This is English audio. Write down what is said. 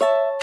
you